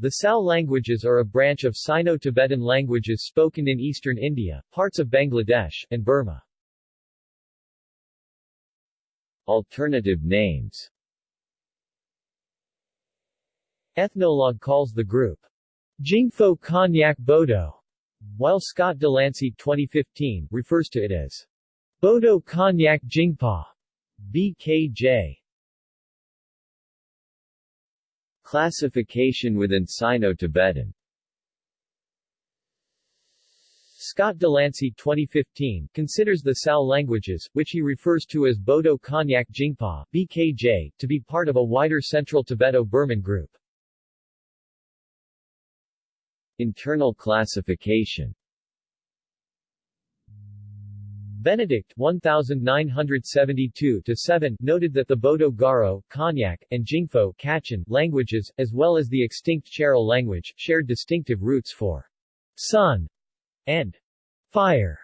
The Sal languages are a branch of Sino-Tibetan languages spoken in eastern India, parts of Bangladesh, and Burma. Alternative names Ethnologue calls the group Jingpho Konyak Bodo, while Scott Delancey 2015 refers to it as Bodo Konyak Jinghpaw, BKJ. Classification within Sino-Tibetan Scott Delancey 2015 considers the Sal languages, which he refers to as Bodo Konyak Jinghpaw BKJ, to be part of a wider Central Tibeto-Burman group. Internal classification Benedict 1972-7 noted that the Bodo Garo, Konyak, and Jingpho Kachin languages, as well as the extinct Chairel language, shared distinctive roots for sun and fire.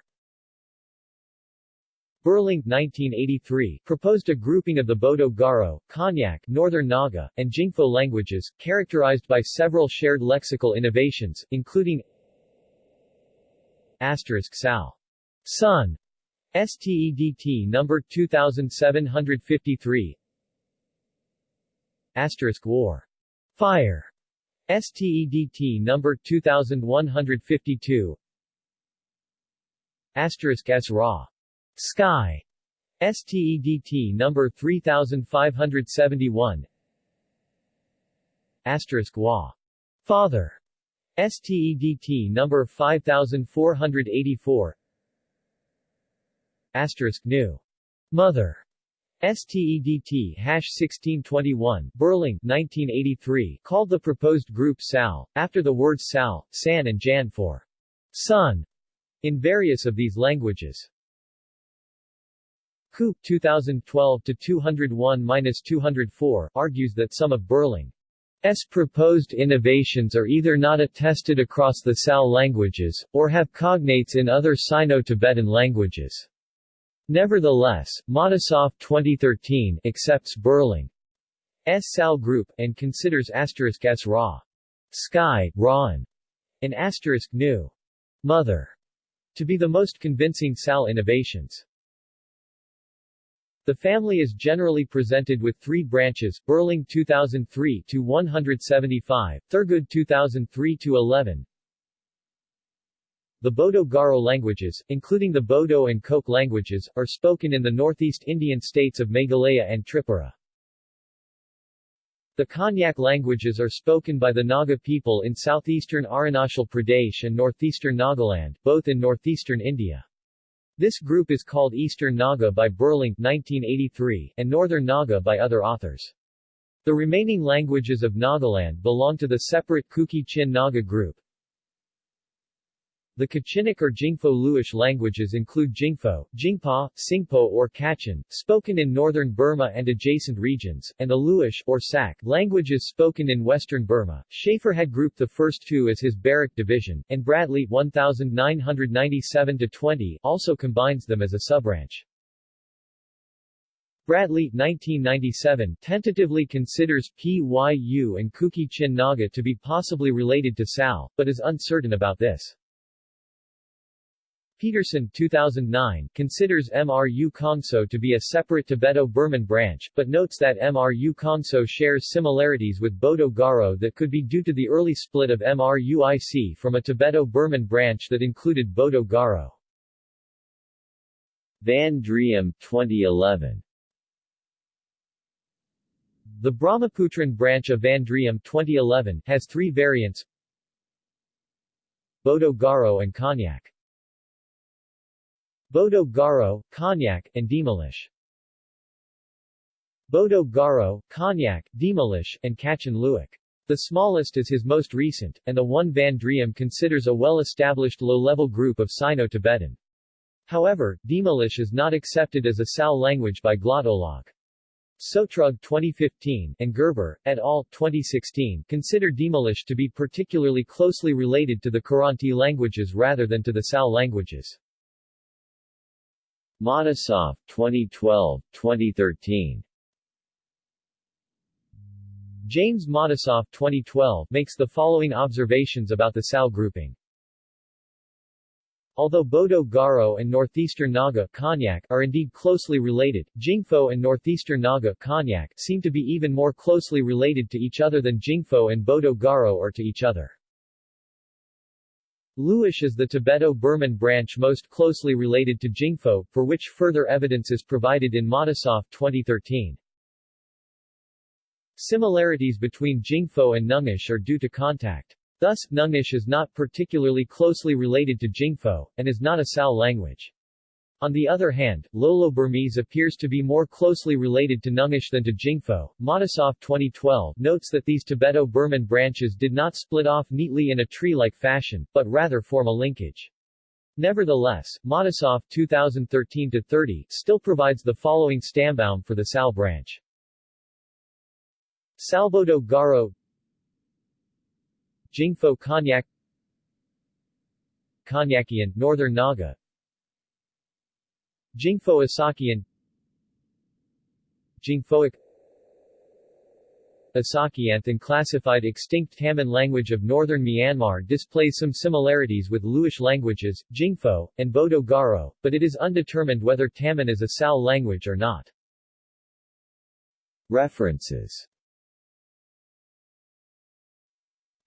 Burling 1983 proposed a grouping of the Bodo Garo, Konyak, Northern Naga, and Jingpho languages, characterized by several shared lexical innovations, including asterisk sal, sun, STEDT number 2753 Asterisk War. Fire. STEDT number 2152 Asterisk S Ra. Sky. STEDT number 3571 Asterisk Wa. Father. STEDT number 5484 Asterisk new. Mother. STEDT hash 1621, Burling, 1983, called the proposed group SAL, after the words Sal, San and Jan for son, in various of these languages. Coupe 2012-201-204 argues that some of Burling's proposed innovations are either not attested across the Sal languages, or have cognates in other Sino-Tibetan languages. Nevertheless, Matisoff 2013 accepts Burling's Sal group, and considers asterisk S Ra. Sky, Ra'an, and asterisk New. Mother to be the most convincing Sal innovations. The family is generally presented with three branches, Berling 2003-175, Thurgood 2003-11, the Bodo-Garo languages, including the Bodo and Koke languages, are spoken in the northeast Indian states of Meghalaya and Tripura. The Konyak languages are spoken by the Naga people in southeastern Arunachal Pradesh and northeastern Nagaland, both in northeastern India. This group is called Eastern Naga by Burling 1983 and Northern Naga by other authors. The remaining languages of Nagaland belong to the separate Kuki Chin Naga group, the Kachinic or Jingpho Luish languages include Jingpho, Jinghpaw, Singpo or Kachin, spoken in northern Burma and adjacent regions, and the Luish, or Sak, languages spoken in western Burma. Shafer had grouped the first two as his Barak division, and Bradley 1997-20 also combines them as a subbranch. Bradley 1997 tentatively considers Pyu and Kuki Chin Naga to be possibly related to Sal, but is uncertain about this. Peterson 2009 considers MRU Kongso to be a separate Tibeto-Burman branch, but notes that MRU Kongso shares similarities with Bodo Garo that could be due to the early split of MRUIC from a Tibeto-Burman branch that included Bodo Garo. Van Driem 2011 The Brahmaputran branch of Van Driem 2011 has three variants Bodo Garo and Konyak Bodo Garo, Konyak, and Dhimalish. Bodo Garo, Konyak, Dhimalish, and Kachin Luic. The smallest is his most recent, and the one Van Driem considers a well-established low-level group of Sino-Tibetan. However, Dhimalish is not accepted as a Sal language by Glottolog. Sotrug 2015 and Gerber, et al. 2016 consider Dhimalish to be particularly closely related to the Kiranti languages rather than to the Sal languages. Matisoff 2012, 2013 James Matisoff 2012 makes the following observations about the Sal grouping. Although Bodo Garo and Northeastern Naga Konyak are indeed closely related, Jingpho and Northeastern Naga Konyak seem to be even more closely related to each other than Jingpho and Bodo Garo are to each other. Luish is the Tibeto-Burman branch most closely related to Jingpho, for which further evidence is provided in Matisoff 2013. Similarities between Jingpho and Nungish are due to contact. Thus, Nungish is not particularly closely related to Jingpho, and is not a Sal language. On the other hand, Lolo-Burmese appears to be more closely related to Nungish than to Jingpho. Matisoff 2012 notes that these Tibeto-Burman branches did not split off neatly in a tree-like fashion, but rather form a linkage. Nevertheless, Matisoff 2013-30 still provides the following stammbaum for the Sal branch. Salbodo Garo Jingpho Konyak Konyakian, Northern Naga Jingpho Asakian. Jingphoic. Asakianth classified extinct Taman language of northern Myanmar displays some similarities with Luish languages, Jingpho, and Bodo Garo, but it is undetermined whether Taman is a Sal language or not. References.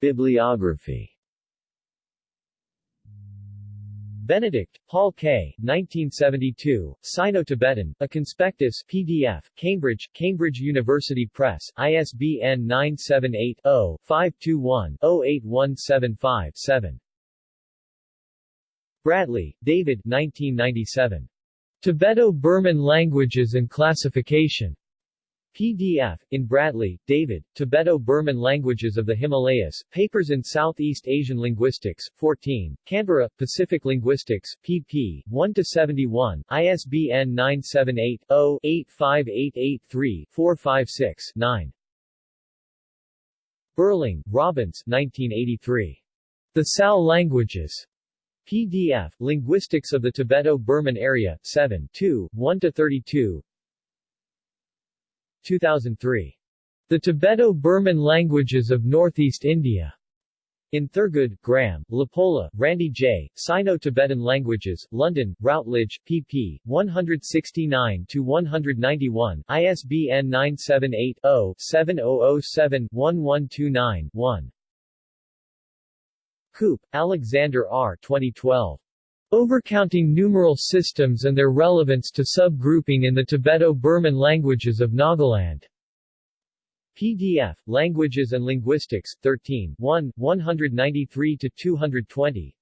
Bibliography Benedict, Paul K. 1972, Sino-Tibetan, A Conspectus PDF, Cambridge, Cambridge University Press, ISBN 978-0-521-08175-7. Bradley, David 1997. Tibeto-Burman Languages and Classification. PDF, in Bradley, David, Tibeto-Burman Languages of the Himalayas, Papers in Southeast Asian Linguistics, 14, Canberra, Pacific Linguistics, pp. 1-71, ISBN 978-0-85883-456-9. Burling, Robbins 1983. The Sal Languages. PDF, Linguistics of the Tibeto-Burman Area, 7 2, 1-32 2003. The Tibeto-Burman Languages of Northeast India. In Thurgood, Graham, LaPolla, Randy J., Sino-Tibetan Languages, London, Routledge, pp. 169-191, ISBN 978-0-7007-1129-1. Coupe, Alexander R. 2012. Overcounting numeral systems and their relevance to subgrouping in the Tibeto-Burman languages of Nagaland. PDF, Languages and Linguistics, 13 1, 193-220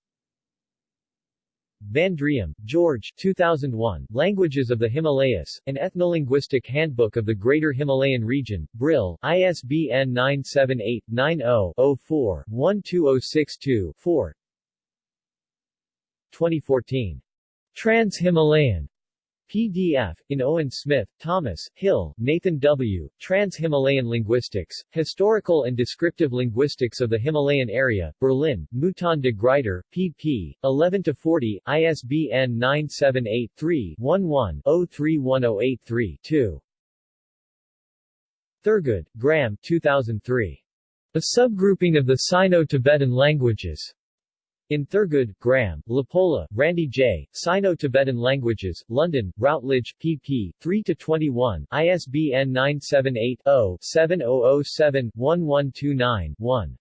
Van Driem, George 2001, Languages of the Himalayas, An Ethnolinguistic Handbook of the Greater Himalayan Region, Brill, ISBN 978-90-04-12062-4 2014. Trans-Himalayan PDF, in Owen Smith, Thomas, Hill, Nathan W., Trans-Himalayan Linguistics, Historical and Descriptive Linguistics of the Himalayan Area, Berlin, Mouton de Gruyter, pp. 11-40, ISBN 978-3-11-031083-2. Thurgood, Graham 2003. A subgrouping of the Sino-Tibetan languages. In Thurgood, Graham, LaPolla, Randy J., Sino-Tibetan Languages, London, Routledge, pp. 3-21, ISBN 978-0-7007-1129-1.